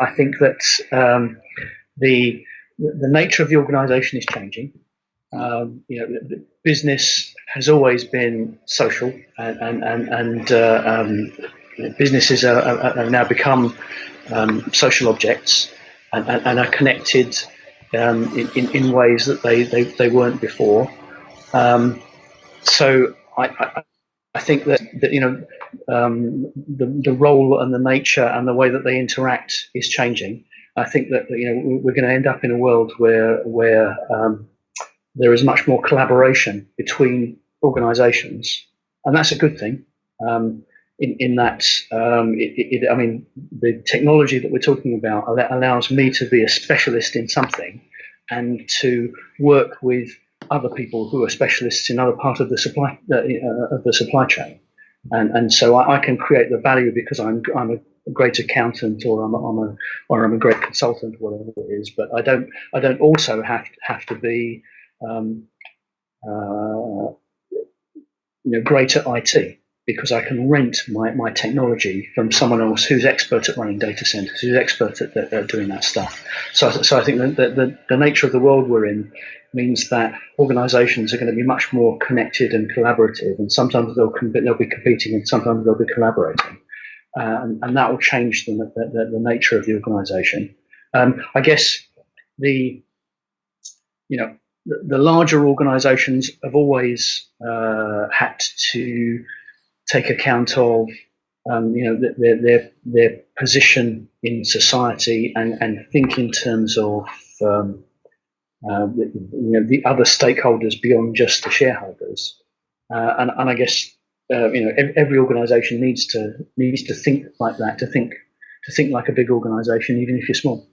I think that um, the the nature of the organisation is changing. Um, you know, business has always been social, and and and, and uh, um, businesses are, are, are, now become um, social objects and, and, and are connected um, in, in ways that they, they, they weren't before. Um, so I, I, I, think that, that you know um, the, the role and the nature and the way that they interact is changing. I think that you know we're going to end up in a world where where um, there is much more collaboration between organisations, and that's a good thing. Um, in, in that, um, it, it, I mean, the technology that we're talking about allows me to be a specialist in something, and to work with other people who are specialists in other part of the supply uh, uh, of the supply chain, and and so I, I, can create the value because I'm I'm a great accountant or I'm a, I'm a or I'm a great consultant, whatever it is. But I don't I don't also have to, have to be um, uh, you know great at IT because I can rent my, my technology from someone else who's expert at running data centers, who's expert at, at, at doing that stuff. So, so I think that the, the, the, nature of the world we're in means that organizations are going to be much more connected and collaborative, and sometimes they'll, they'll be competing and sometimes they'll be collaborating. Uh, and, that will change the, the, the nature of the organization. Um, I guess the, you know, the, the larger organizations have always uh, had to take account of um, you know their, their their position in society and, and think in terms of um, uh, you know the other stakeholders beyond just the shareholders. Uh, and, and I guess uh, you know every organization needs to needs to think like that to think to think like a big organization even if you're small